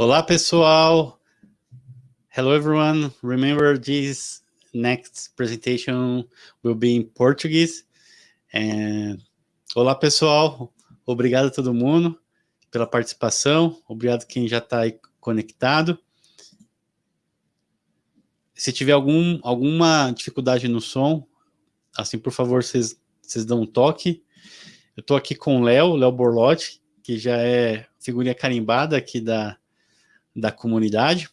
Olá, pessoal. Hello, everyone. Remember this next presentation will be in Portuguese. And... Olá, pessoal. Obrigado a todo mundo pela participação. Obrigado quem já está aí conectado. Se tiver algum, alguma dificuldade no som, assim, por favor, vocês, dão um toque. Eu estou aqui com o Léo, Léo Borlotti, que já é figurinha carimbada aqui da, da comunidade.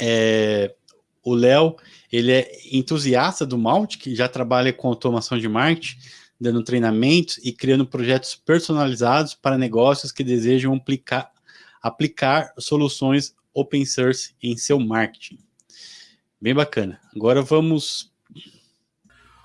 É, o Léo, ele é entusiasta do Mautic, já trabalha com automação de marketing, dando treinamentos e criando projetos personalizados para negócios que desejam aplicar, aplicar soluções open source em seu marketing. Bem bacana. Agora vamos...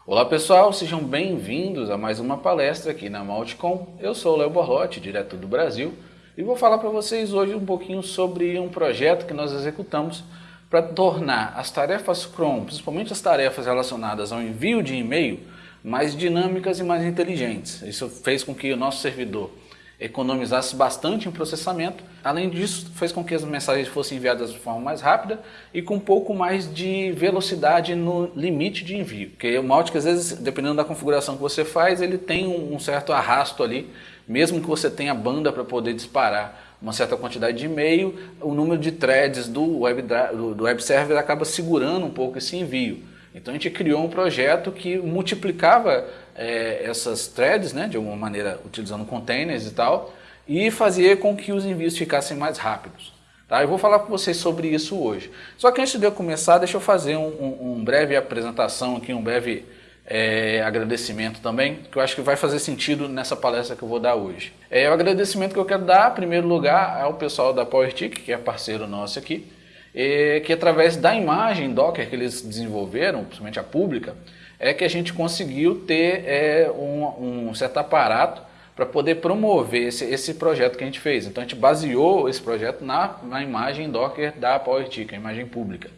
Olá pessoal, sejam bem-vindos a mais uma palestra aqui na Malticom. Eu sou o Léo Borlotti, direto do Brasil, e vou falar para vocês hoje um pouquinho sobre um projeto que nós executamos para tornar as tarefas Chrome, principalmente as tarefas relacionadas ao envio de e-mail, mais dinâmicas e mais inteligentes. Isso fez com que o nosso servidor economizasse bastante em processamento. Além disso, fez com que as mensagens fossem enviadas de forma mais rápida e com um pouco mais de velocidade no limite de envio. Porque o Mautic, às vezes, dependendo da configuração que você faz, ele tem um certo arrasto ali mesmo que você tenha banda para poder disparar uma certa quantidade de e-mail, o número de threads do web, do web server acaba segurando um pouco esse envio. Então a gente criou um projeto que multiplicava é, essas threads, né, de alguma maneira utilizando containers e tal, e fazia com que os envios ficassem mais rápidos. Tá? Eu vou falar com vocês sobre isso hoje. Só que antes de eu começar, deixa eu fazer um, um, um breve apresentação aqui, um breve é, agradecimento também, que eu acho que vai fazer sentido nessa palestra que eu vou dar hoje. É, o agradecimento que eu quero dar, em primeiro lugar, ao pessoal da PowerTick, que é parceiro nosso aqui, é, que através da imagem Docker que eles desenvolveram, principalmente a pública, é que a gente conseguiu ter é, um, um certo aparato para poder promover esse, esse projeto que a gente fez. Então a gente baseou esse projeto na, na imagem Docker da PowerTick, a imagem pública,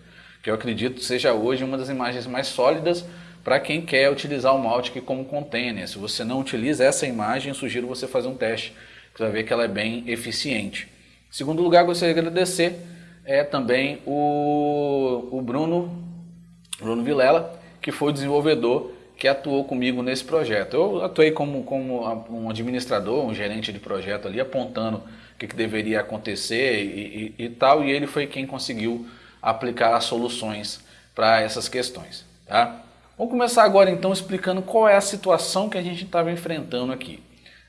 que eu acredito seja hoje uma das imagens mais sólidas para quem quer utilizar o Mautic como container. Se você não utiliza essa imagem, sugiro você fazer um teste, você vai ver que ela é bem eficiente. Em segundo lugar, gostaria de agradecer é também o, o Bruno, Bruno Vilela, que foi o desenvolvedor que atuou comigo nesse projeto. Eu atuei como, como um administrador, um gerente de projeto ali, apontando o que, que deveria acontecer e, e, e tal, e ele foi quem conseguiu aplicar as soluções para essas questões. Tá? Vamos começar agora então explicando qual é a situação que a gente estava enfrentando aqui.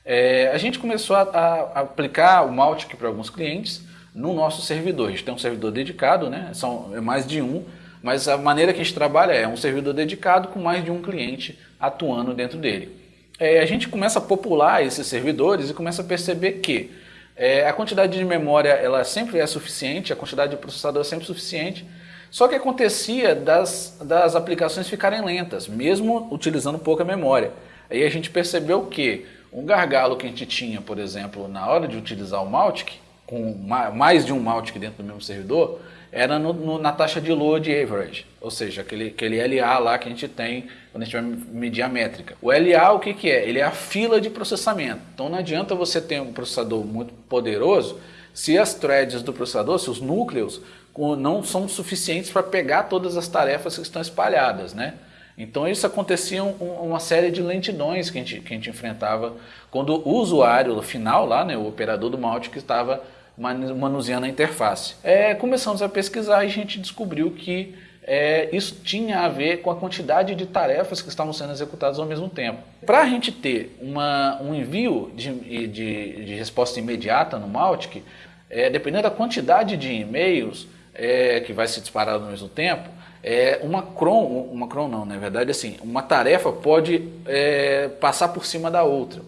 É, a gente começou a, a aplicar o Maltic para alguns clientes no nosso servidor. A gente tem um servidor dedicado, né? são é mais de um, mas a maneira que a gente trabalha é um servidor dedicado com mais de um cliente atuando dentro dele. É, a gente começa a popular esses servidores e começa a perceber que é, a quantidade de memória ela sempre é suficiente, a quantidade de processador é sempre suficiente, só que acontecia das, das aplicações ficarem lentas, mesmo utilizando pouca memória. Aí a gente percebeu que um gargalo que a gente tinha, por exemplo, na hora de utilizar o Mautic, com mais de um Mautic dentro do mesmo servidor, era no, no, na taxa de load average, ou seja, aquele, aquele LA lá que a gente tem quando a gente vai medir a métrica. O LA o que, que é? Ele é a fila de processamento. Então não adianta você ter um processador muito poderoso se as threads do processador, se os núcleos não são suficientes para pegar todas as tarefas que estão espalhadas, né? Então isso acontecia uma série de lentidões que a gente, que a gente enfrentava quando o usuário final lá, né, o operador do Mautic estava manuseando a interface. É, começamos a pesquisar e a gente descobriu que é, isso tinha a ver com a quantidade de tarefas que estavam sendo executadas ao mesmo tempo. Para a gente ter uma, um envio de, de, de, resposta imediata no Mautic, é, dependendo da quantidade de e-mails, é, que vai se disparar ao mesmo tempo, é, uma cron, uma cron não, na verdade assim, uma tarefa pode é, passar por cima da outra.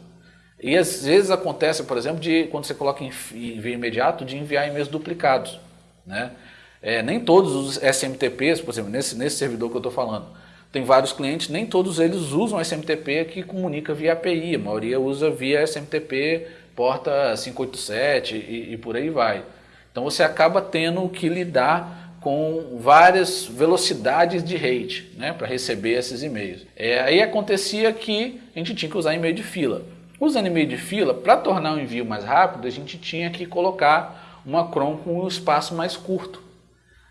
E às vezes acontece, por exemplo, de quando você coloca em envio imediato, de enviar e-mails duplicados. Né? É, nem todos os SMTPs, por exemplo, nesse, nesse servidor que eu estou falando, tem vários clientes, nem todos eles usam SMTP que comunica via API, a maioria usa via SMTP porta 587 e, e por aí vai. Então você acaba tendo que lidar com várias velocidades de rate né, para receber esses e-mails. É, aí acontecia que a gente tinha que usar e-mail de fila. Usando e-mail de fila, para tornar o envio mais rápido, a gente tinha que colocar uma cron com um espaço mais curto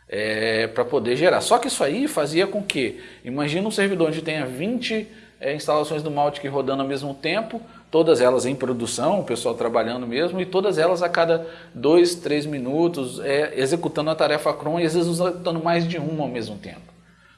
é, para poder gerar. Só que isso aí fazia com que, imagina um servidor onde tenha 20 é, instalações do Mautic rodando ao mesmo tempo, todas elas em produção, o pessoal trabalhando mesmo, e todas elas a cada 2, 3 minutos é, executando a tarefa cron e às vezes executando mais de uma ao mesmo tempo.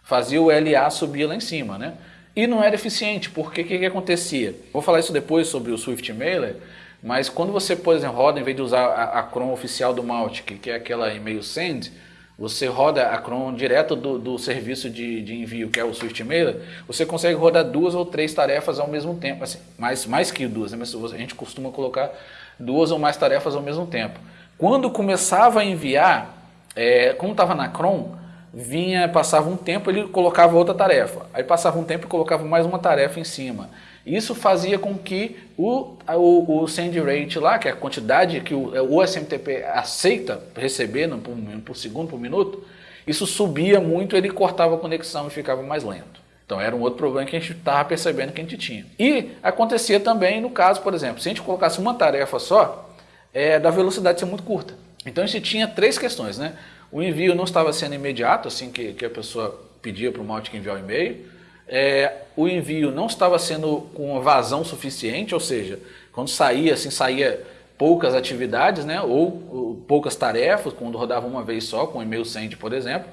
Fazia o LA subir lá em cima, né? E não era eficiente, porque o que, que acontecia? Vou falar isso depois sobre o Swift Mailer, mas quando você, por exemplo, roda, em vez de usar a, a cron oficial do Mautic, que é aquela e-mail send, você roda a cron direto do, do serviço de, de, envio, que é o Swift Mailer, você consegue rodar duas ou três tarefas ao mesmo tempo, assim, mais, mais que duas, né? mas a gente costuma colocar duas ou mais tarefas ao mesmo tempo. Quando começava a enviar, é, como estava na cron, vinha, passava um tempo, ele colocava outra tarefa, aí passava um tempo e colocava mais uma tarefa em cima. Isso fazia com que o, o, o send rate lá, que é a quantidade que o, o SMTP aceita receber no, por, por segundo, por minuto, isso subia muito, ele cortava a conexão e ficava mais lento. Então era um outro problema que a gente estava percebendo que a gente tinha. E acontecia também no caso, por exemplo, se a gente colocasse uma tarefa só, é, da velocidade ser muito curta. Então a gente tinha três questões, né? O envio não estava sendo imediato, assim que, que a pessoa pedia para o Mautic enviar o e-mail é, o envio não estava sendo com vazão suficiente, ou seja, quando saía, assim, saía poucas atividades, né, ou, ou poucas tarefas, quando rodava uma vez só, com e-mail send, por exemplo.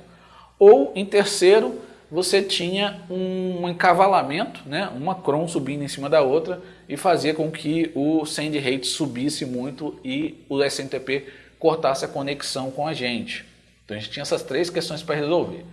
Ou, em terceiro, você tinha um encavalamento, né, uma cron subindo em cima da outra e fazia com que o send rate subisse muito e o SMTP cortasse a conexão com a gente. Então a gente tinha essas três questões para resolver.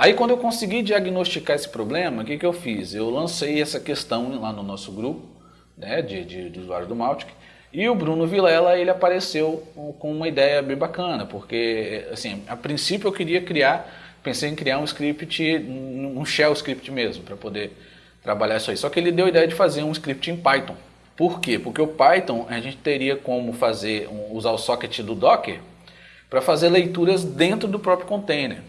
Aí quando eu consegui diagnosticar esse problema, o que, que eu fiz? Eu lancei essa questão lá no nosso grupo né, de, de, de usuários do Mautic e o Bruno Vilela ele apareceu com uma ideia bem bacana, porque assim, a princípio eu queria criar, pensei em criar um script, um shell script mesmo, para poder trabalhar isso aí. Só que ele deu a ideia de fazer um script em Python. Por quê? Porque o Python a gente teria como fazer, usar o socket do Docker para fazer leituras dentro do próprio container.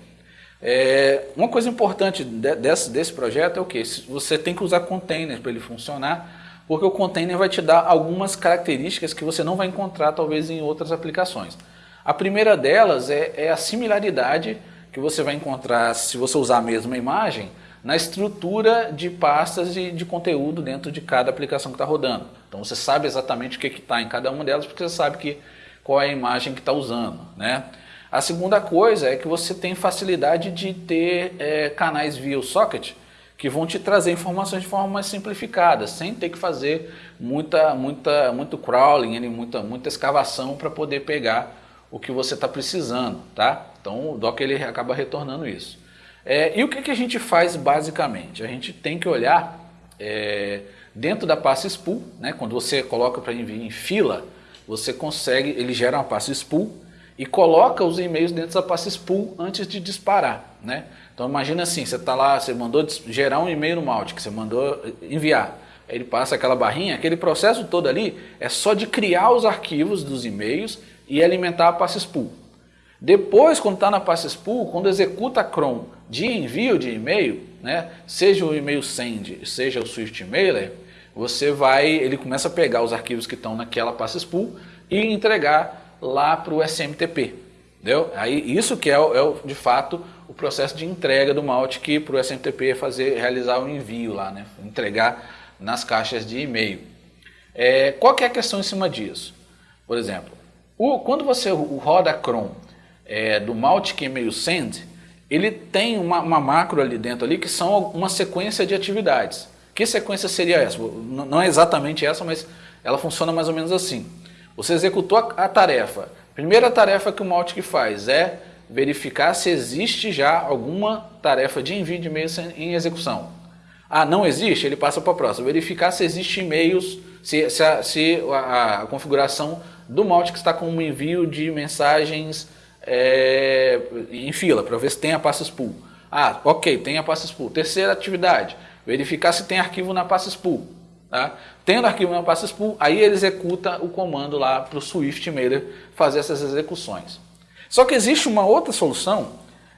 É, uma coisa importante de, desse, desse projeto é o que? Você tem que usar containers para ele funcionar, porque o container vai te dar algumas características que você não vai encontrar talvez em outras aplicações. A primeira delas é, é a similaridade que você vai encontrar se você usar a mesma imagem na estrutura de pastas de, de conteúdo dentro de cada aplicação que está rodando. Então você sabe exatamente o que está em cada uma delas, porque você sabe que, qual é a imagem que está usando. Né? A segunda coisa é que você tem facilidade de ter é, canais via o socket que vão te trazer informações de forma mais simplificada, sem ter que fazer muita, muita, muito crawling, muita, muita escavação para poder pegar o que você está precisando, tá? Então o Docker ele acaba retornando isso. É, e o que, que a gente faz basicamente? A gente tem que olhar é, dentro da pasta spool, né? quando você coloca para enviar em fila, você consegue, ele gera uma pasta spool e coloca os e-mails dentro da pasta spool antes de disparar, né? Então imagina assim, você está lá, você mandou gerar um e-mail no Mautic, você mandou enviar, ele passa aquela barrinha, aquele processo todo ali é só de criar os arquivos dos e-mails e alimentar a pasta spool. Depois, quando está na pasta spool, quando executa a cron de envio de e-mail, né, seja o e-mail send, seja o Swift Mailer, você vai, ele começa a pegar os arquivos que estão naquela pasta spool e entregar lá para o SMTP. Entendeu? Aí, isso que é, é, de fato o processo de entrega do Mautic para o SMTP fazer, realizar o envio lá, né? entregar nas caixas de e-mail. É, qual que é a questão em cima disso? Por exemplo, o, quando você roda cron é, do Mautic e-mail send, ele tem uma, uma, macro ali dentro ali que são uma sequência de atividades. Que sequência seria essa? Não é exatamente essa, mas ela funciona mais ou menos assim. Você executou a, tarefa. Primeira tarefa que o Mautic faz é verificar se existe já alguma tarefa de envio de e-mails em execução. Ah, não existe? Ele passa para a próxima. Verificar se existe e-mails, se, se, a, se a, a, configuração do Mautic está com um envio de mensagens é, em fila, para ver se tem a pasta spool. Ah, ok, tem a pasta spool. Terceira atividade, verificar se tem arquivo na pasta spool. Tá? Tendo arquivo na pasta spool, aí ele executa o comando lá para o Swift Mailer fazer essas execuções. Só que existe uma outra solução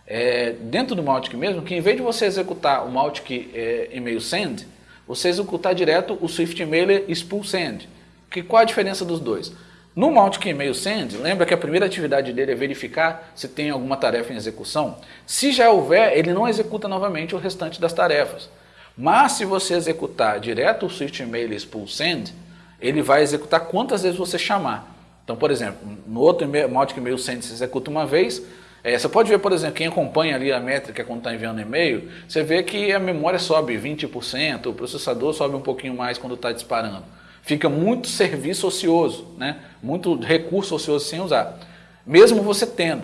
é, dentro do Mautic mesmo, que em vez de você executar o Mautic é, email send, você executar direto o Swift Mailer spool send. Que, qual a diferença dos dois? No Mautic Email Send, lembra que a primeira atividade dele é verificar se tem alguma tarefa em execução? Se já houver, ele não executa novamente o restante das tarefas. Mas se você executar direto o Swift Email Spool Send, ele vai executar quantas vezes você chamar. Então, por exemplo, no outro Mautic Email Send você executa uma vez, é, você pode ver, por exemplo, quem acompanha ali a métrica quando está enviando e-mail, você vê que a memória sobe 20%, o processador sobe um pouquinho mais quando está disparando fica muito serviço ocioso, né? muito recurso ocioso sem usar, mesmo você tendo.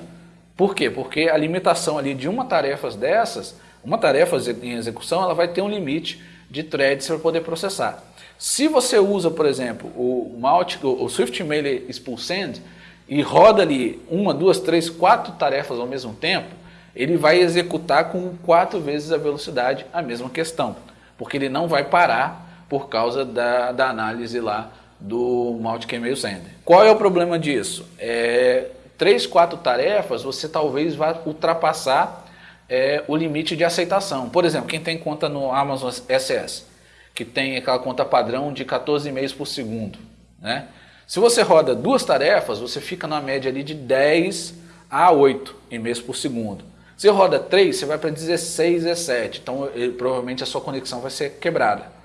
Por quê? Porque a limitação ali de uma tarefa dessas, uma tarefa em execução, ela vai ter um limite de threads para poder processar. Se você usa, por exemplo, o, Malt, o Swift Mail Expulsend e roda ali uma, duas, três, quatro tarefas ao mesmo tempo, ele vai executar com quatro vezes a velocidade a mesma questão, porque ele não vai parar por causa da, da análise lá do Mautic Email Sender. Qual é o problema disso? É, três, quatro tarefas, você talvez vá ultrapassar é, o limite de aceitação. Por exemplo, quem tem conta no Amazon SS, que tem aquela conta padrão de 14 e-mails por segundo. Né? Se você roda duas tarefas, você fica na média ali de 10 a 8 e-mails por segundo. Se roda 3, você vai para 16, 17. Então, ele, provavelmente a sua conexão vai ser quebrada.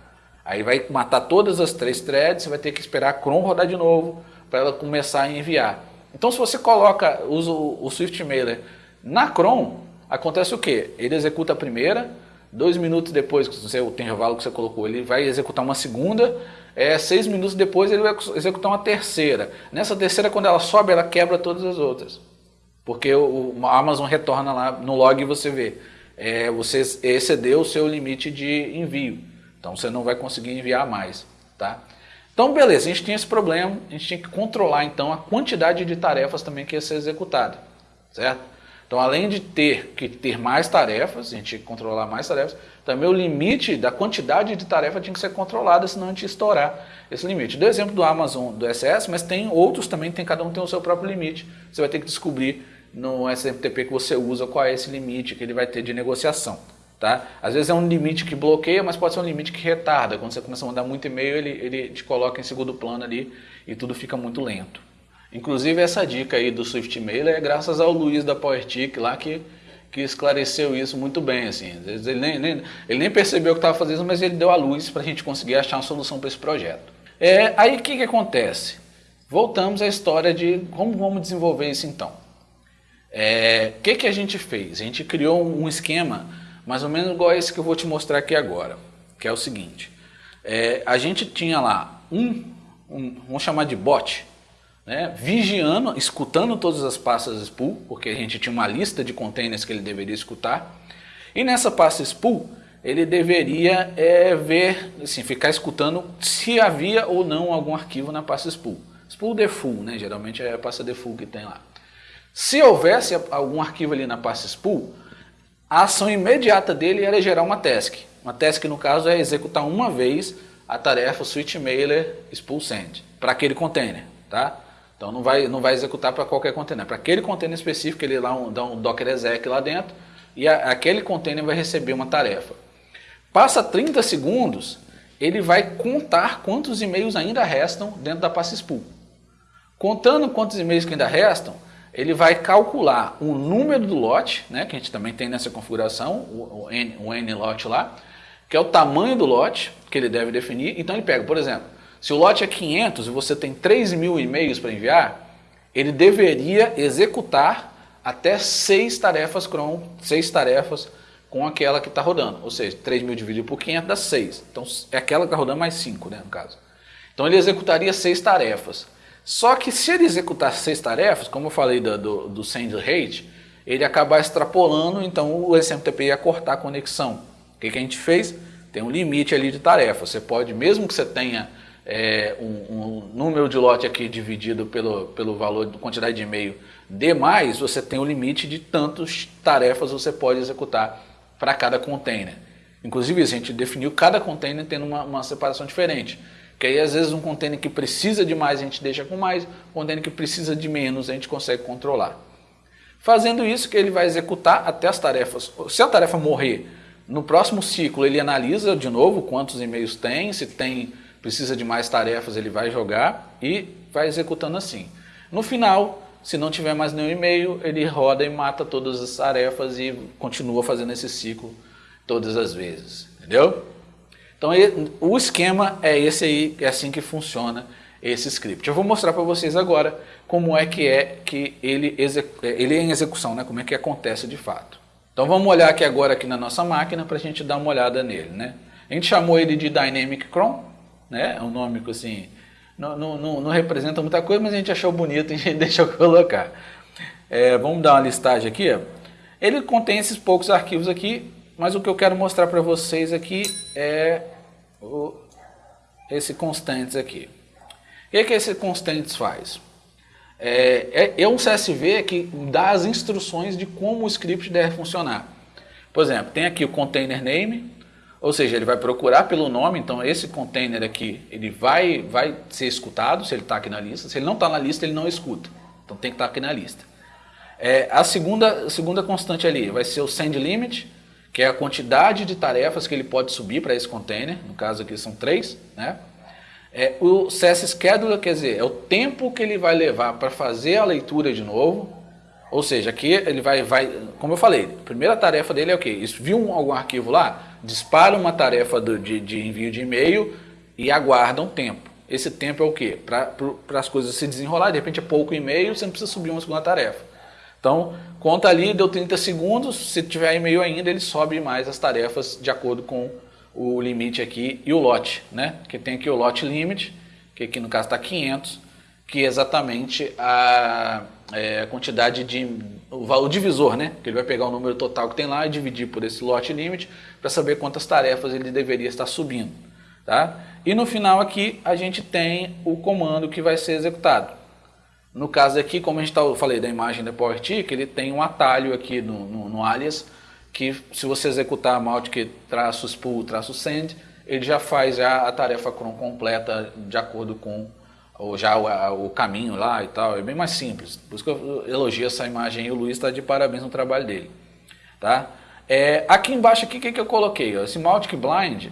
Aí vai matar todas as três threads, você vai ter que esperar a cron rodar de novo para ela começar a enviar. Então se você coloca, usa o, Swift Mailer na cron, acontece o quê? Ele executa a primeira, dois minutos depois, que o intervalo que você colocou, ele vai executar uma segunda, é, seis minutos depois ele vai executar uma terceira. Nessa terceira, quando ela sobe, ela quebra todas as outras. Porque o, Amazon retorna lá no log e você vê, é, você excedeu o seu limite de envio. Então você não vai conseguir enviar mais, tá? Então beleza, a gente tinha esse problema, a gente tinha que controlar então a quantidade de tarefas também que ia ser executada, certo? Então além de ter que ter mais tarefas, a gente controlar mais tarefas, também o limite da quantidade de tarefa tinha que ser controlada, senão a gente ia estourar esse limite. Do exemplo do Amazon, do SS, mas tem outros também, tem, cada um tem o seu próprio limite, você vai ter que descobrir no SMTP que você usa qual é esse limite que ele vai ter de negociação. Tá? Às vezes é um limite que bloqueia, mas pode ser um limite que retarda. Quando você começa a mandar muito e-mail, ele, ele te coloca em segundo plano ali e tudo fica muito lento. Inclusive essa dica aí do Swift Mail é graças ao Luiz da PowerTick lá que, que esclareceu isso muito bem. Assim. Ele, nem, nem, ele nem percebeu que estava fazendo mas ele deu a luz para a gente conseguir achar uma solução para esse projeto. É, aí o que, que acontece? Voltamos à história de como vamos desenvolver isso então. O é, que, que a gente fez? A gente criou um esquema mais ou menos igual esse que eu vou te mostrar aqui agora, que é o seguinte. É, a gente tinha lá um, um, vamos chamar de bot, né, vigiando, escutando todas as pastas spool, porque a gente tinha uma lista de containers que ele deveria escutar, e nessa pasta spool ele deveria é, ver, assim, ficar escutando se havia ou não algum arquivo na pasta spool. Spool default, né, geralmente é a pasta default que tem lá. Se houvesse algum arquivo ali na pasta spool, a ação imediata dele era gerar uma task. Uma task, no caso, é executar uma vez a tarefa switch mailer spool send para aquele container, tá? Então não vai, não vai executar para qualquer container. Para aquele container específico, ele lá um, dá um docker exec lá dentro e a, aquele container vai receber uma tarefa. Passa 30 segundos, ele vai contar quantos e-mails ainda restam dentro da pasta spool. Contando quantos e-mails que ainda restam, ele vai calcular o número do lote, né, que a gente também tem nessa configuração, o, o, N, o N lá, que é o tamanho do lote que ele deve definir. Então ele pega, por exemplo, se o lote é 500 e você tem 3 mil e-mails para enviar, ele deveria executar até 6 tarefas cron, 6 tarefas com aquela que está rodando. Ou seja, 3 mil dividido por 500 dá 6. Então é aquela que está rodando mais 5, né, no caso. Então ele executaria 6 tarefas. Só que se ele executar seis tarefas, como eu falei do, do, do send rate, ele acabar extrapolando, então o SMTP ia cortar a conexão. O que, que a gente fez? Tem um limite ali de tarefas. Você pode, mesmo que você tenha é, um, um, número de lote aqui dividido pelo, pelo valor, quantidade de e-mail D+, você tem um limite de tantas tarefas você pode executar para cada container. Inclusive, a gente definiu cada container tendo uma, uma separação diferente. Que aí às vezes um container que precisa de mais a gente deixa com mais, um container que precisa de menos a gente consegue controlar. Fazendo isso que ele vai executar até as tarefas. Se a tarefa morrer, no próximo ciclo ele analisa de novo quantos e-mails tem, se tem precisa de mais tarefas, ele vai jogar e vai executando assim. No final, se não tiver mais nenhum e-mail, ele roda e mata todas as tarefas e continua fazendo esse ciclo todas as vezes, entendeu? Então o esquema é esse aí, é assim que funciona esse script. Eu vou mostrar para vocês agora como é que é que ele, ele é em execução, né? como é que acontece de fato. Então vamos olhar aqui agora aqui na nossa máquina para a gente dar uma olhada nele. Né? A gente chamou ele de Dynamic Cron, né? é um nome que assim, não, não, não, não, representa muita coisa, mas a gente achou bonito e a gente deixou colocar. É, vamos dar uma listagem aqui. Ele contém esses poucos arquivos aqui, mas o que eu quero mostrar para vocês aqui é o, esse constantes aqui. O que, é que esse constantes faz? É, é, é um CSV que dá as instruções de como o script deve funcionar. Por exemplo, tem aqui o container name, ou seja, ele vai procurar pelo nome, então esse container aqui, ele vai, vai ser escutado se ele está aqui na lista. Se ele não está na lista, ele não escuta. Então tem que estar tá aqui na lista. É, a, segunda, a segunda constante ali vai ser o send limit, que é a quantidade de tarefas que ele pode subir para esse container, no caso aqui são três, né? É, o CS Scheduler, quer dizer, é o tempo que ele vai levar para fazer a leitura de novo, ou seja, aqui ele vai, vai, como eu falei, a primeira tarefa dele é o quê? Viu algum arquivo lá? Dispara uma tarefa do, de, de envio de e-mail e aguarda um tempo. Esse tempo é o quê? Para as coisas se desenrolar, de repente é pouco e-mail, você não precisa subir uma segunda tarefa. Então, conta ali, deu 30 segundos, se tiver e-mail ainda, ele sobe mais as tarefas de acordo com o limite aqui e o lote, né? Que tem aqui o lote limit, que aqui no caso está 500, que é exatamente a, é, a quantidade de, o, o divisor, né? Que ele vai pegar o número total que tem lá e dividir por esse lote limit para saber quantas tarefas ele deveria estar subindo, tá? E no final aqui a gente tem o comando que vai ser executado. No caso aqui, como a gente tá, eu falei da imagem da PowerTick, ele tem um atalho aqui no, no, no alias, que se você executar maltk traço spool traço send, ele já faz já a tarefa cron completa de acordo com ou já o, o, caminho lá e tal, é bem mais simples. Por isso que eu elogio essa imagem e o Luiz está de parabéns no trabalho dele. Tá? É, aqui embaixo, o que, que eu coloquei? Esse Maltic Blind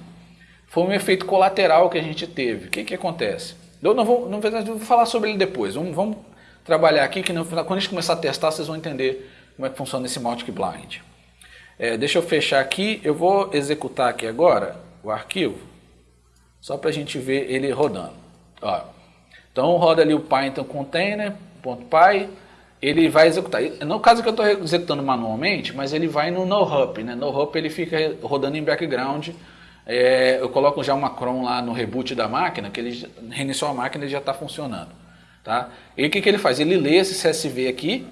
foi um efeito colateral que a gente teve. O que, que acontece? Eu não vou, não vou falar sobre ele depois. Vamos, vamos trabalhar aqui, que no final, quando a gente começar a testar, vocês vão entender como é que funciona esse Maltic Blind. É, deixa eu fechar aqui, eu vou executar aqui agora o arquivo, só para a gente ver ele rodando. Ó, então roda ali o Python container.py, ele vai executar. No caso que eu estou executando manualmente, mas ele vai no NoHop, né? NoHop ele fica rodando em background. É, eu coloco já uma cron lá no reboot da máquina, que ele reiniciou a máquina e já está funcionando. Tá? E o que, que ele faz? Ele lê esse CSV aqui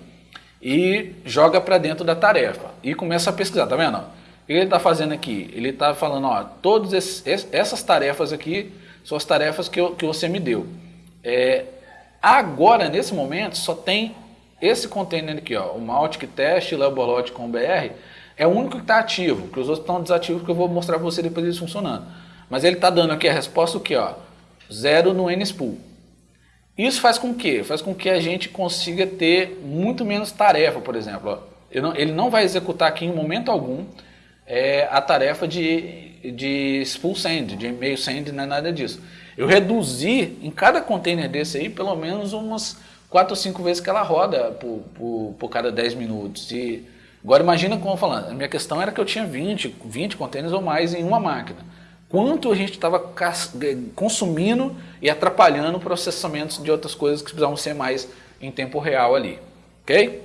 e joga para dentro da tarefa e começa a pesquisar, tá vendo? O que ele está fazendo aqui? Ele está falando, ó, todas essas tarefas aqui são as tarefas que, eu, que você me deu. É, agora, nesse momento, só tem esse container aqui, ó, o Maltic Test Laborlot com BR, é o único que está ativo, que os outros estão desativos, que eu vou mostrar para você depois eles funcionando. Mas ele está dando aqui a resposta o que, ó, zero no NSPOOL. Isso faz com que? Faz com que a gente consiga ter muito menos tarefa, por exemplo. Não, ele não vai executar aqui em momento algum é, a tarefa de, de full send, de e-mail send, não é nada disso. Eu reduzi em cada container desse aí pelo menos umas 4 ou 5 vezes que ela roda por, por, por cada 10 minutos. E agora imagina como falando, a minha questão era que eu tinha 20, 20 containers ou mais em uma máquina quanto a gente estava consumindo e atrapalhando processamentos de outras coisas que precisavam ser mais em tempo real ali. Ok?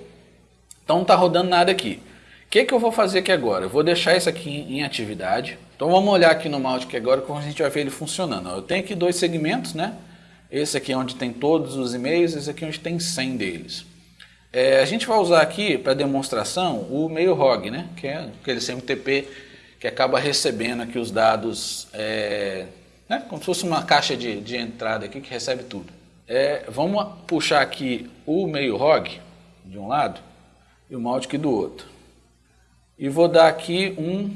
Então não está rodando nada aqui. O que, que eu vou fazer aqui agora? Eu vou deixar isso aqui em atividade. Então vamos olhar aqui no Mautic agora como a gente vai ver ele funcionando. Eu tenho aqui dois segmentos, né? Esse aqui é onde tem todos os e-mails, esse aqui é onde tem 100 deles. É, a gente vai usar aqui para demonstração o mail log, né? Que é aquele CMTP que acaba recebendo aqui os dados, é, né, como se fosse uma caixa de, de entrada aqui que recebe tudo. É, vamos puxar aqui o meio log de um lado e o Mautic do outro. E vou dar aqui um,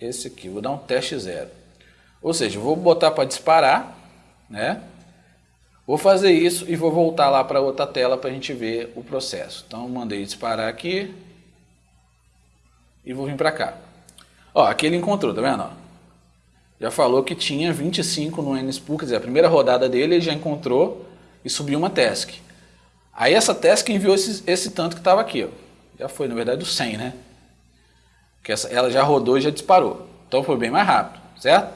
esse aqui, vou dar um teste zero. Ou seja, vou botar para disparar, né? Vou fazer isso e vou voltar lá para outra tela para a gente ver o processo. Então, mandei disparar aqui, e vou vir para cá. Ó, aqui ele encontrou, tá vendo? já falou que tinha 25 no NSPOol, quer dizer, a primeira rodada dele ele já encontrou e subiu uma task. Aí essa task enviou esse, esse tanto que estava aqui, ó. já foi na verdade o 100, né? Que essa, ela já rodou e já disparou, então foi bem mais rápido, certo?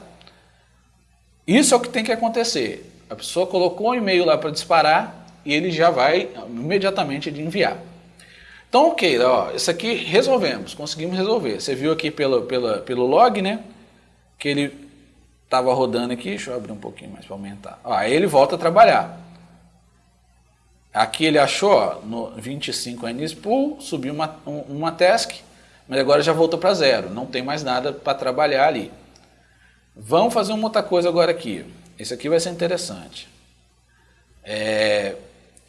Isso é o que tem que acontecer. A pessoa colocou um e-mail lá para disparar e ele já vai imediatamente enviar. Então, ok, ó, isso aqui resolvemos, conseguimos resolver. Você viu aqui pelo, pelo, pelo log, né? Que ele estava rodando aqui, deixa eu abrir um pouquinho mais para aumentar. Ó, aí ele volta a trabalhar. Aqui ele achou ó, no 25 NSPool, subiu uma, uma task, mas agora já voltou para zero, não tem mais nada para trabalhar ali. Vamos fazer uma outra coisa agora aqui. Esse aqui vai ser interessante. É,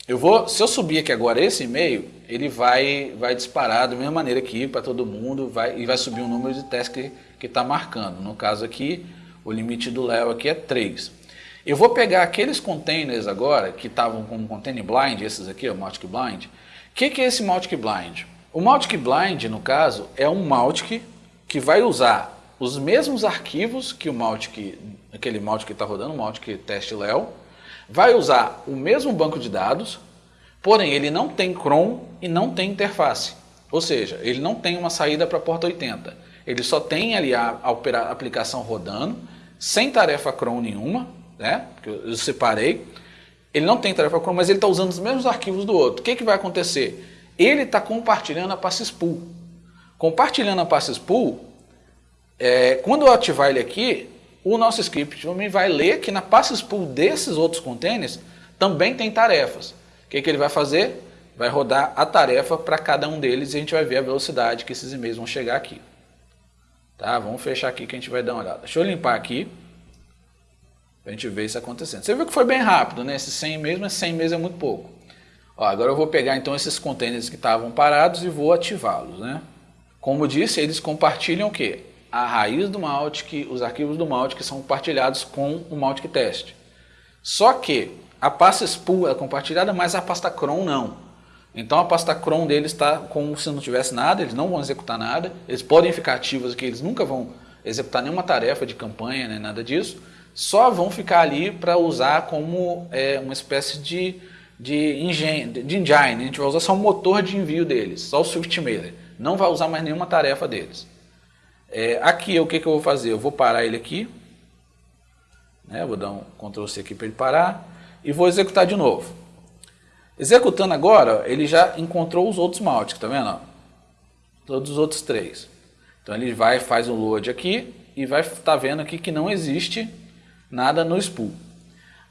eu vou, se eu subir aqui agora esse e-mail, ele vai, vai disparar da mesma maneira aqui para todo mundo vai, e vai subir o número de testes que está marcando. No caso aqui, o limite do Léo aqui é 3. Eu vou pegar aqueles containers agora, que estavam com container blind, esses aqui, o Mautic Blind. O que, que é esse Mautic Blind? O Mautic Blind, no caso, é um Mautic que vai usar os mesmos arquivos que o Mautic, aquele Mautic que está rodando, o Mautic Test Leo, vai usar o mesmo banco de dados, porém ele não tem cron e não tem interface. Ou seja, ele não tem uma saída para a porta 80. Ele só tem ali a, a, aplicação rodando, sem tarefa cron nenhuma, né? Porque eu separei. Ele não tem tarefa cron, mas ele está usando os mesmos arquivos do outro. O que, que vai acontecer? Ele está compartilhando a passes pool. Compartilhando a passes pool, é, quando eu ativar ele aqui, o nosso script também vai ler que na passes pool desses outros containers também tem tarefas. O que, que ele vai fazer? Vai rodar a tarefa para cada um deles e a gente vai ver a velocidade que esses e-mails vão chegar aqui. Tá? Vamos fechar aqui que a gente vai dar uma olhada. Deixa eu limpar aqui. Para a gente ver isso acontecendo. Você viu que foi bem rápido, né? Esses 100 e-mails, mas 100 e-mails é muito pouco. Ó, agora eu vou pegar então esses containers que estavam parados e vou ativá-los. Né? Como disse, eles compartilham o quê? a raiz do Mautic, os arquivos do Mautic são compartilhados com o Mautic Test. Só que a pasta spool é compartilhada, mas a pasta cron não. Então a pasta cron deles está como se não tivesse nada, eles não vão executar nada, eles podem ficar ativos aqui, eles nunca vão executar nenhuma tarefa de campanha, nem nada disso, só vão ficar ali para usar como é, uma espécie de, de, engine, de engine, a gente vai usar só o motor de envio deles, só o SwiftMailer, não vai usar mais nenhuma tarefa deles. É, aqui, o que, que eu vou fazer? Eu vou parar ele aqui. Né? Vou dar um Ctrl C aqui para ele parar. E vou executar de novo. Executando agora, ele já encontrou os outros maltes, tá vendo? Todos os outros três. Então ele vai, faz o load aqui e vai estar tá vendo aqui que não existe nada no spool.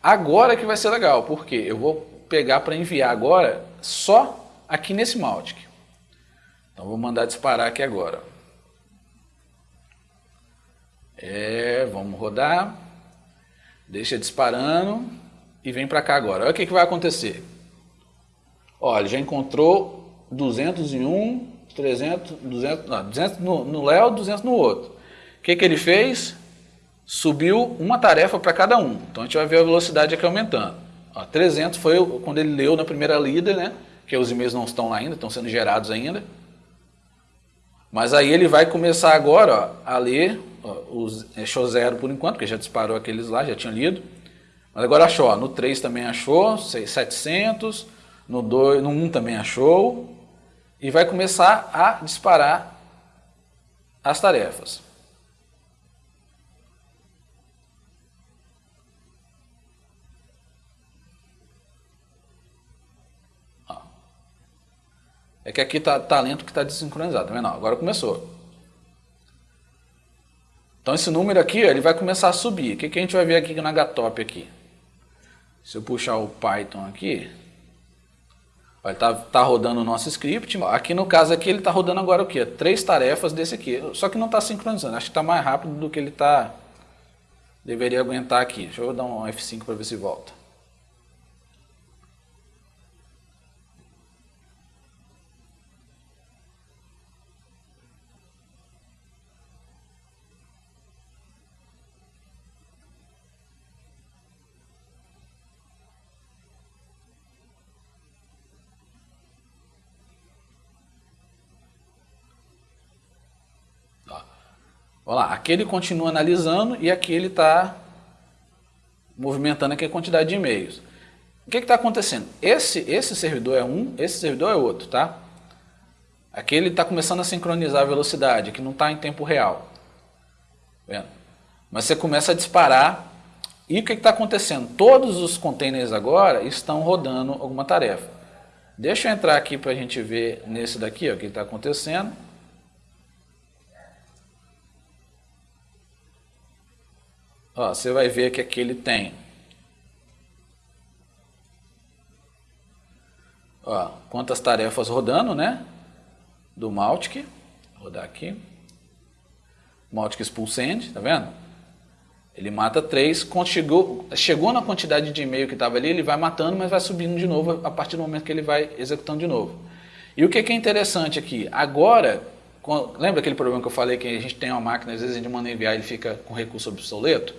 Agora que vai ser legal, porque eu vou pegar para enviar agora só aqui nesse Maltic. Então vou mandar disparar aqui agora. É, vamos rodar. Deixa disparando e vem para cá agora. Olha o que, que vai acontecer. Olha, já encontrou 201, 300, 200, não, 200 no, no Léo, 200 no outro. O que, que ele fez? Subiu uma tarefa para cada um. Então a gente vai ver a velocidade aqui aumentando. Ó, 300 foi quando ele leu na primeira lida, né? Que os e-mails não estão lá ainda, estão sendo gerados ainda. Mas aí ele vai começar agora ó, a ler os, achou zero por enquanto, porque já disparou aqueles lá, já tinha lido. Mas agora achou, ó, no 3 também achou, 700, no, 2, no 1 também achou, e vai começar a disparar as tarefas. É que aqui tá lento que está desincronizado, tá vendo? Agora começou. Então esse número aqui, ele vai começar a subir. O que, que a gente vai ver aqui na HTOP aqui? Se eu puxar o Python aqui, ele está tá rodando o nosso script. Aqui no caso aqui, ele está rodando agora o quê? Três tarefas desse aqui. Só que não está sincronizando. Acho que está mais rápido do que ele está... Deveria aguentar aqui. Deixa eu dar um F5 para ver se volta. Olha lá, aqui ele continua analisando e aqui ele está movimentando aqui a quantidade de e-mails. O que está acontecendo? Esse, esse servidor é um, esse servidor é outro, tá? Aqui ele está começando a sincronizar a velocidade, que não está em tempo real. Vendo? Mas você começa a disparar e o que está acontecendo? Todos os containers agora estão rodando alguma tarefa. Deixa eu entrar aqui para a gente ver nesse daqui ó, o que está acontecendo. Ó, você vai ver que aqui ele tem ó, quantas tarefas rodando, né? Do Maltic. Vou rodar aqui. Maltic Expulse End, tá vendo? Ele mata três, chegou, chegou na quantidade de e-mail que estava ali, ele vai matando, mas vai subindo de novo a partir do momento que ele vai executando de novo. E o que é interessante aqui? Agora, lembra aquele problema que eu falei que a gente tem uma máquina, às vezes a gente manda enviar ele fica com recurso obsoleto?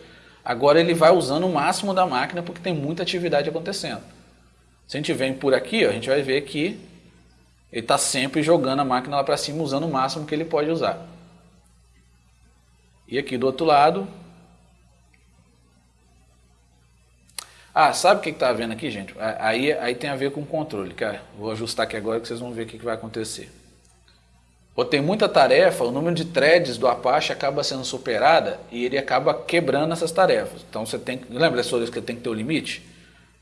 Agora ele vai usando o máximo da máquina porque tem muita atividade acontecendo. Se a gente vem por aqui, ó, a gente vai ver que ele está sempre jogando a máquina lá para cima, usando o máximo que ele pode usar. E aqui do outro lado... Ah, sabe o que está vendo aqui, gente? Aí, aí tem a ver com o controle. Cara. Vou ajustar aqui agora que vocês vão ver o que, que vai acontecer. Ou tem muita tarefa, o número de threads do Apache acaba sendo superada e ele acaba quebrando essas tarefas. Então você tem que, lembra das que tem que ter o limite?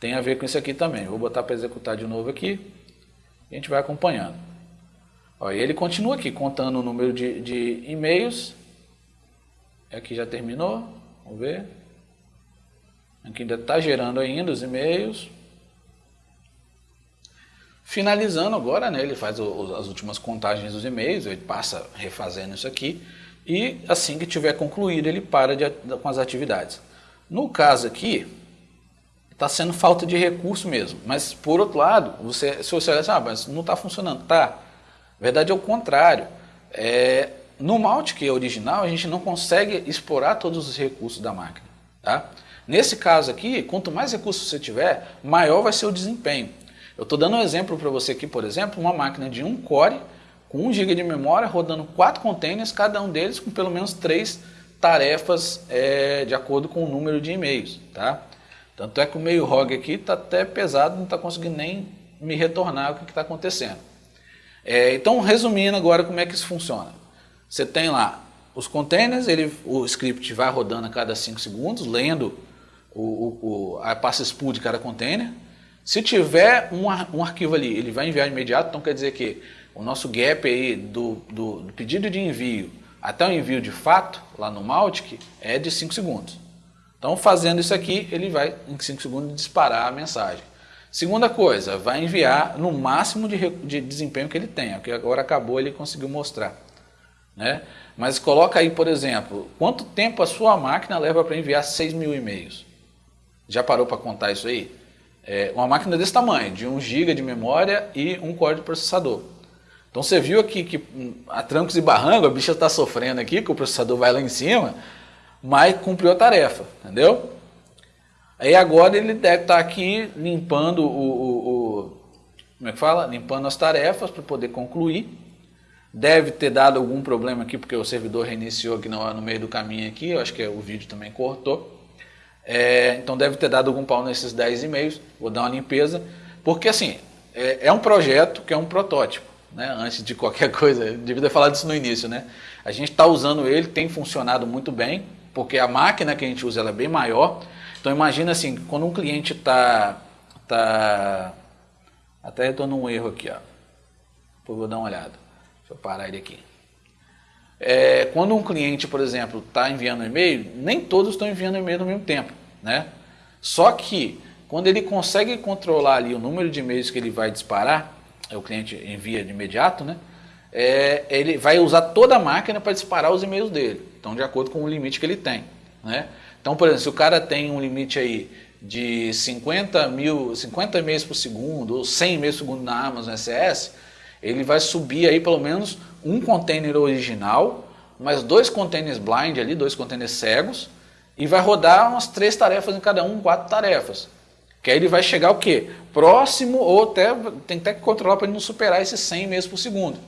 Tem a ver com isso aqui também. Vou botar para executar de novo aqui e a gente vai acompanhando. Ó, e ele continua aqui contando o número de, de e-mails. Aqui já terminou, vamos ver. Aqui ainda está gerando ainda os e-mails. Finalizando agora, né, ele faz o, as últimas contagens dos e-mails, ele passa refazendo isso aqui e assim que tiver concluído ele para de, com as atividades. No caso aqui, está sendo falta de recurso mesmo, mas por outro lado, você, se você olhar assim, ah, mas não está funcionando, tá. Na verdade é o contrário. É, no Mautic é original, a gente não consegue explorar todos os recursos da máquina. Tá? Nesse caso aqui, quanto mais recursos você tiver, maior vai ser o desempenho. Eu estou dando um exemplo para você aqui, por exemplo, uma máquina de 1 core, com 1 GB de memória, rodando 4 containers, cada um deles com pelo menos 3 tarefas é, de acordo com o número de e-mails. Tá? Tanto é que o meio ROG aqui está até pesado, não está conseguindo nem me retornar o que está acontecendo. É, então, resumindo agora como é que isso funciona. Você tem lá os containers, ele, o script vai rodando a cada 5 segundos, lendo o, o, o, a pasta spool de cada container. Se tiver um, um arquivo ali, ele vai enviar imediato, então quer dizer que o nosso gap aí do, do, do pedido de envio até o envio de fato, lá no Maltic, é de 5 segundos. Então, fazendo isso aqui, ele vai, em 5 segundos, disparar a mensagem. Segunda coisa, vai enviar no máximo de, de desempenho que ele tem, que agora acabou, ele conseguiu mostrar. Né? Mas coloca aí, por exemplo, quanto tempo a sua máquina leva para enviar 6 mil e-mails? Já parou para contar isso aí? É, uma máquina desse tamanho, de 1 GB de memória e um core de processador. Então você viu aqui que hum, a trancos e barranco, a bicha está sofrendo aqui, que o processador vai lá em cima, mas cumpriu a tarefa, entendeu? Aí agora ele deve estar tá aqui limpando o, o, o como é que fala? Limpando as tarefas para poder concluir. Deve ter dado algum problema aqui, porque o servidor reiniciou aqui no, no meio do caminho aqui, eu acho que o vídeo também cortou. É, então deve ter dado algum pau nesses 10 e-mails, vou dar uma limpeza, porque assim, é, é um projeto que é um protótipo, né? antes de qualquer coisa, devia ter falado isso no início, né? A gente está usando ele, tem funcionado muito bem, porque a máquina que a gente usa é bem maior, então imagina assim, quando um cliente está, tá, até estou num erro aqui, ó, depois vou dar uma olhada, deixa eu parar ele aqui. É, quando um cliente, por exemplo, está enviando e-mail, nem todos estão enviando e-mail ao mesmo tempo. Né? Só que quando ele consegue controlar ali o número de e-mails que ele vai disparar, é o cliente envia de imediato, né? É, ele vai usar toda a máquina para disparar os e-mails dele. Então, de acordo com o limite que ele tem. Né? Então, por exemplo, se o cara tem um limite aí de 50 mil, 50 e-mails por segundo ou 100 e-mails por segundo na Amazon SS, ele vai subir aí pelo menos um container original, mais dois containers blind ali, dois containers cegos, e vai rodar umas três tarefas em cada um, quatro tarefas. Que aí ele vai chegar o quê? Próximo ou até, tem até que controlar para ele não superar esses 100 meses por segundo.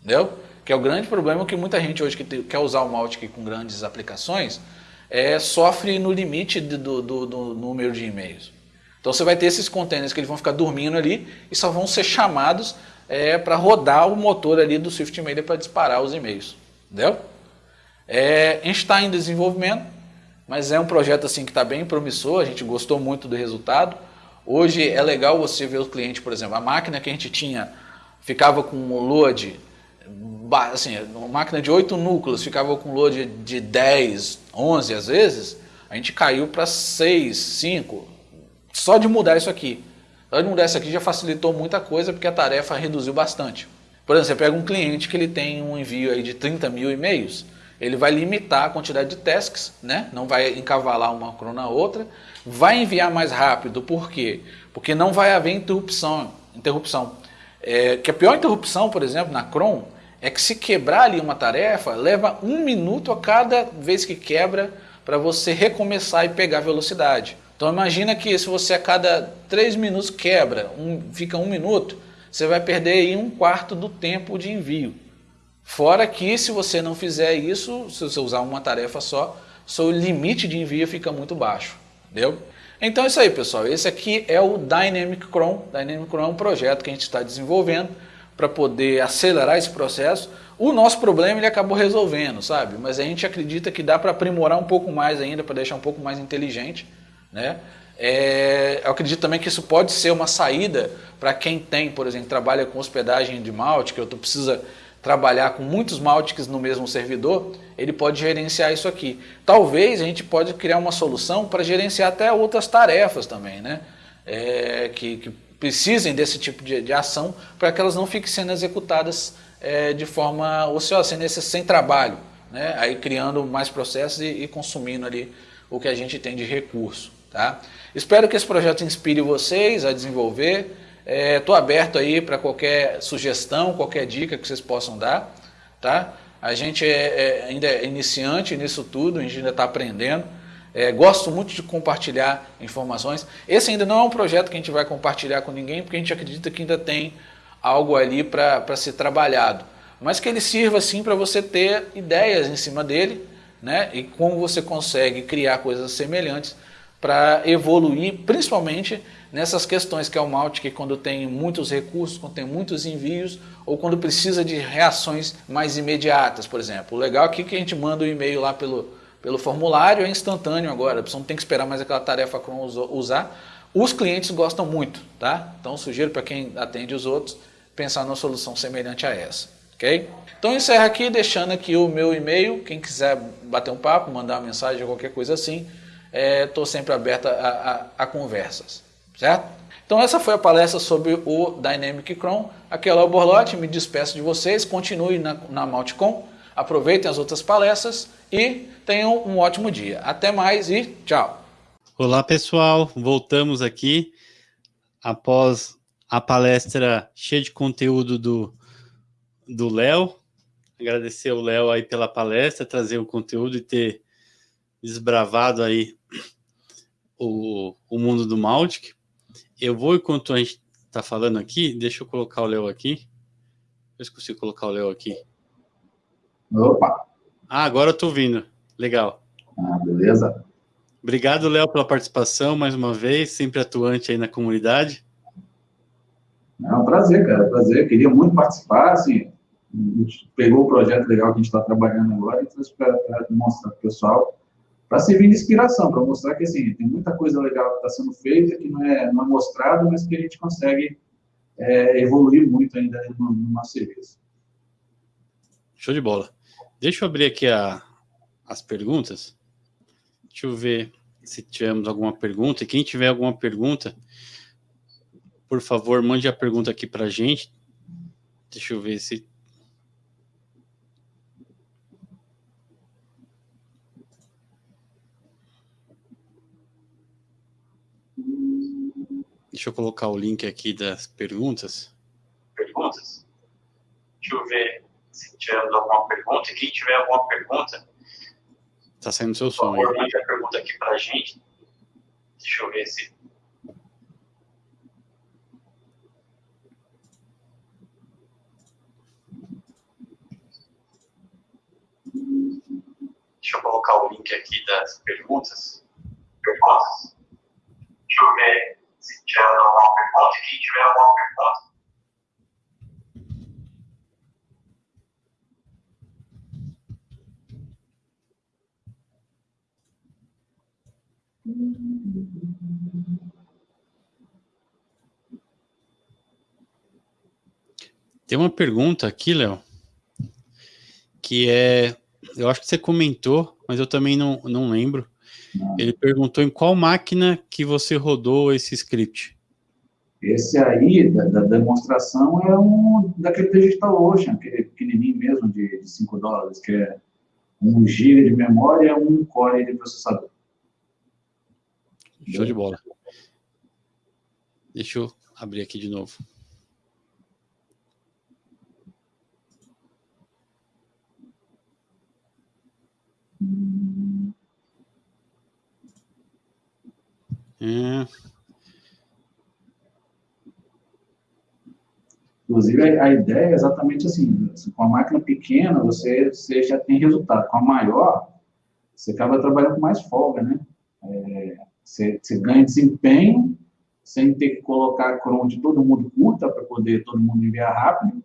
Entendeu? Que é o grande problema que muita gente hoje que quer usar o Mautic com grandes aplicações é, sofre no limite do, do, do número de e-mails. Então você vai ter esses containers que eles vão ficar dormindo ali e só vão ser chamados é, para rodar o motor ali do Swift Mailer para disparar os e-mails. Entendeu? É, a gente está em desenvolvimento, mas é um projeto assim que está bem promissor, a gente gostou muito do resultado. Hoje é legal você ver o cliente, por exemplo, a máquina que a gente tinha ficava com um load, assim, uma máquina de 8 núcleos ficava com load de 10, 11 às vezes, a gente caiu para 6, 5, só de mudar isso aqui. Só de mudar isso aqui já facilitou muita coisa porque a tarefa reduziu bastante. Por exemplo, você pega um cliente que ele tem um envio aí de 30 mil e-mails, ele vai limitar a quantidade de tasks, né? não vai encavalar uma cron na outra, vai enviar mais rápido, por quê? Porque não vai haver interrupção. interrupção. É, que a pior interrupção, por exemplo, na cron, é que se quebrar ali uma tarefa, leva um minuto a cada vez que quebra para você recomeçar e pegar velocidade. Então imagina que se você a cada três minutos quebra, um, fica um minuto, você vai perder aí um quarto do tempo de envio. Fora que se você não fizer isso, se você usar uma tarefa só, seu limite de envio fica muito baixo. Entendeu? Então é isso aí, pessoal. Esse aqui é o Dynamic Cron. Dynamic Cron é um projeto que a gente está desenvolvendo para poder acelerar esse processo. O nosso problema ele acabou resolvendo, sabe? Mas a gente acredita que dá para aprimorar um pouco mais ainda, para deixar um pouco mais inteligente. Né? É, eu acredito também que isso pode ser uma saída para quem tem, por exemplo, trabalha com hospedagem de malte, que eu precisa trabalhar com muitos Maltics no mesmo servidor, ele pode gerenciar isso aqui. Talvez a gente pode criar uma solução para gerenciar até outras tarefas também, né? É, que, que, precisem desse tipo de, de ação para que elas não fiquem sendo executadas é, de forma ociosa, sem, sem trabalho, né? aí criando mais processos e, e consumindo ali o que a gente tem de recurso. Tá? Espero que esse projeto inspire vocês a desenvolver, Estou é, aberto aí para qualquer sugestão, qualquer dica que vocês possam dar. Tá? A gente é, é ainda é iniciante nisso tudo, a gente ainda está aprendendo. É, gosto muito de compartilhar informações. Esse ainda não é um projeto que a gente vai compartilhar com ninguém, porque a gente acredita que ainda tem algo ali para ser trabalhado. Mas que ele sirva sim para você ter ideias em cima dele, né? e como você consegue criar coisas semelhantes para evoluir, principalmente nessas questões que é o Mautic, quando tem muitos recursos, quando tem muitos envios, ou quando precisa de reações mais imediatas, por exemplo. O legal aqui é que a gente manda o um e-mail lá pelo, pelo formulário, é instantâneo agora, a pessoa não tem que esperar mais aquela tarefa Chrome usar. Os clientes gostam muito, tá? Então sugiro para quem atende os outros, pensar numa solução semelhante a essa. ok? Então encerro aqui, deixando aqui o meu e-mail, quem quiser bater um papo, mandar uma mensagem qualquer coisa assim, estou é, sempre aberto a, a, a, conversas, certo? Então essa foi a palestra sobre o Dynamic Chrome. Aqui é o Borlotti, me despeço de vocês, continue na, na aproveitem as outras palestras e tenham um ótimo dia. Até mais e tchau! Olá pessoal, voltamos aqui após a palestra cheia de conteúdo do do Léo. Agradecer o Léo aí pela palestra, trazer o conteúdo e ter desbravado aí o, o mundo do Maltic. Eu vou, enquanto a gente está falando aqui, deixa eu colocar o Léo aqui. Eu esqueci de colocar o Léo aqui. Opa! Ah, agora eu estou vindo. Legal. Ah, beleza. Obrigado, Léo, pela participação mais uma vez, sempre atuante aí na comunidade. É um prazer, cara, prazer. Queria muito participar, assim, a gente pegou o projeto legal que a gente está trabalhando agora e trouxe para mostrar para o pessoal para servir de inspiração, para mostrar que assim, tem muita coisa legal que está sendo feita, que não é, não é mostrado, mas que a gente consegue é, evoluir muito ainda no, no nosso serviço. Show de bola. Deixa eu abrir aqui a, as perguntas. Deixa eu ver se tivemos alguma pergunta. E quem tiver alguma pergunta, por favor, mande a pergunta aqui para a gente. Deixa eu ver se Deixa eu colocar o link aqui das perguntas. Perguntas? Deixa eu ver se tiver alguma pergunta. E quem tiver alguma pergunta... Está saindo seu som. Por favor, mande a pergunta aqui para a gente. Deixa eu ver se... Deixa eu colocar o link aqui das perguntas. Perguntas? Deixa eu ver se tiver alguma pergunta. Quem tiver alguma pergunta, Tem uma pergunta aqui, Léo, que é, eu acho que você comentou, mas eu também não, não lembro. Ele perguntou em qual máquina que você rodou esse script. Esse aí, da, da demonstração, é um daquele Digital Ocean, aquele pequenininho mesmo, de, de 5 dólares, que é 1 GB de memória e 1 core de processador. Show de bola. Deixa eu abrir aqui de novo. É. Inclusive, a ideia é exatamente assim, com a máquina pequena, você, você já tem resultado. Com a maior, você acaba trabalhando com mais folga, né? É, você, você ganha desempenho, sem ter que colocar cron de todo mundo curta, para poder todo mundo enviar rápido,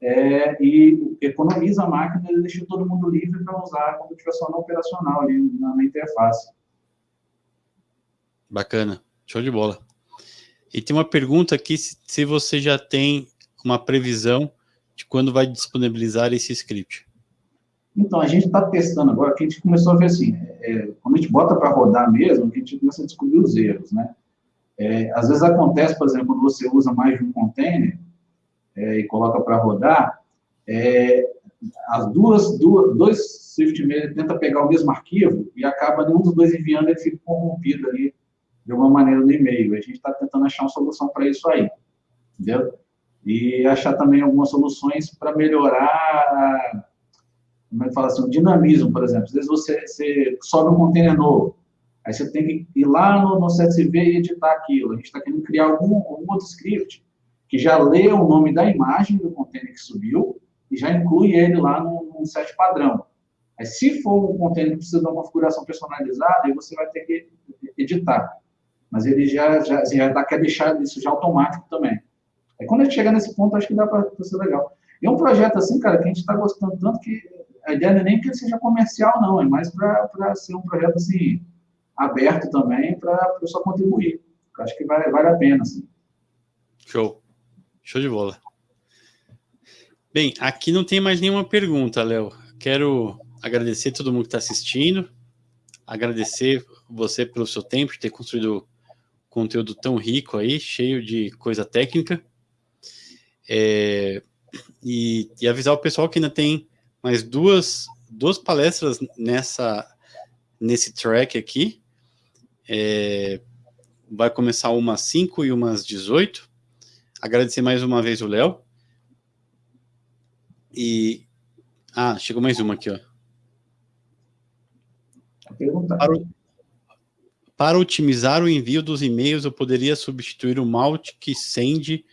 é, e economiza a máquina e deixa todo mundo livre para usar quando estiver só na operacional, ali na, na interface. Bacana, show de bola. E tem uma pergunta aqui, se, se você já tem uma previsão de quando vai disponibilizar esse script. Então, a gente está testando agora, que a gente começou a ver assim, é, quando a gente bota para rodar mesmo, a gente começa a descobrir os erros, né? É, às vezes acontece, por exemplo, quando você usa mais de um container, é, e coloca para rodar, é, as duas, duas, dois Swift Mail tenta pegar o mesmo arquivo e acaba nenhum dos dois enviando, ele fica corrompido ali de alguma maneira no e-mail. A gente está tentando achar uma solução para isso aí, entendeu? E achar também algumas soluções para melhorar, como é que fala assim, o dinamismo, por exemplo. Às vezes você, você sobe um container novo, aí você tem que ir lá no, no CSV e editar aquilo. A gente está querendo criar algum, algum outro script que já lê o nome da imagem do container que subiu e já inclui ele lá no, no set padrão. Aí, se for um container que precisa de uma configuração personalizada, aí você vai ter que editar. Mas ele já, já, já dá, quer deixar isso já automático também. Aí, quando a gente chegar nesse ponto, acho que dá para ser legal. E é um projeto assim, cara, que a gente está gostando tanto que a ideia não é nem que ele seja comercial, não, é mais para ser um projeto assim, aberto também para a pessoa contribuir. Eu acho que vale, vale a pena, assim. Show. Show de bola. Bem, aqui não tem mais nenhuma pergunta, Léo. Quero agradecer todo mundo que está assistindo, agradecer você pelo seu tempo de ter construído conteúdo tão rico aí, cheio de coisa técnica. É, e, e, avisar o pessoal que ainda tem mais duas, duas palestras nessa, nesse track aqui. É, vai começar umas 5 e umas 18. Agradecer mais uma vez o Léo. E... Ah, chegou mais uma aqui, ó. Para, o... para otimizar o envio dos e-mails, eu poderia substituir o Mautic Send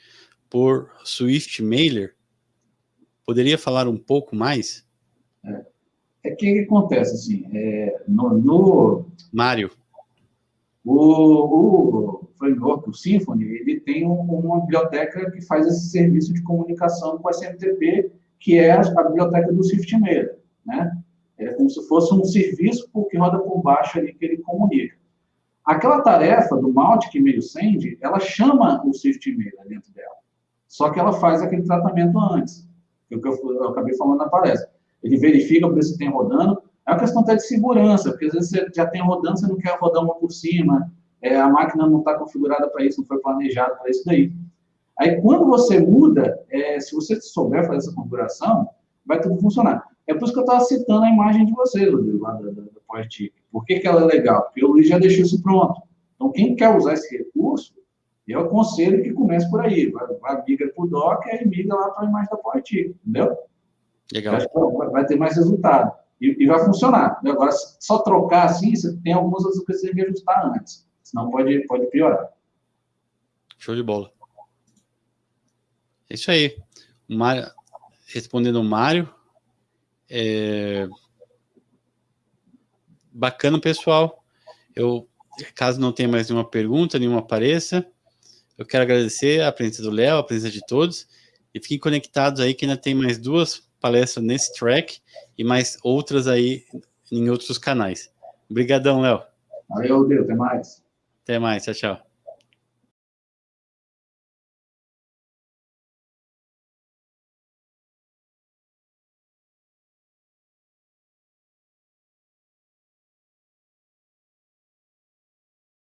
por Swift Mailer? Poderia falar um pouco mais? É, é que, acontece, assim, é, no, no... Mário. O, o framework, o Symfony, ele tem uma biblioteca que faz esse serviço de comunicação com a SMTP, que é a, biblioteca do SwiftMail, né? É como se fosse um serviço que roda por baixo ali que ele comunica. Aquela tarefa do Mautic Mail Send, ela chama o SwiftMail dentro dela. Só que ela faz aquele tratamento antes, que é eu, eu acabei falando na palestra. Ele verifica por isso que tem rodando, é uma questão até de segurança, porque às vezes você já tem rodando, você não quer rodar uma por cima, é, a máquina não está configurada para isso, não foi planejada para isso daí. Aí, quando você muda, é, se você souber fazer essa configuração, vai tudo funcionar. É por isso que eu estava citando a imagem de vocês, Rodrigo, lá da, da, da Por que, que ela é legal? Porque o Luiz já deixou isso pronto. Então, quem quer usar esse recurso, eu aconselho que comece por aí. Vai, vai migra para o Docker e migra lá para a imagem da PowerTik, entendeu? Legal. Vai, vai ter mais resultado. E, e, vai funcionar. Agora, só trocar assim, você tem algumas outras coisas que você tem que ajustar antes. Senão pode, pode piorar. Show de bola. É isso aí. Mário, respondendo o Mário, é... bacana, pessoal. Eu, caso não tenha mais nenhuma pergunta, nenhuma apareça, eu quero agradecer a presença do Léo, a presença de todos, e fiquem conectados aí que ainda tem mais duas palestras nesse track e mais outras aí em outros canais. Obrigadão, Léo. Valeu, Deus, até mais. Até mais, tchau, tchau.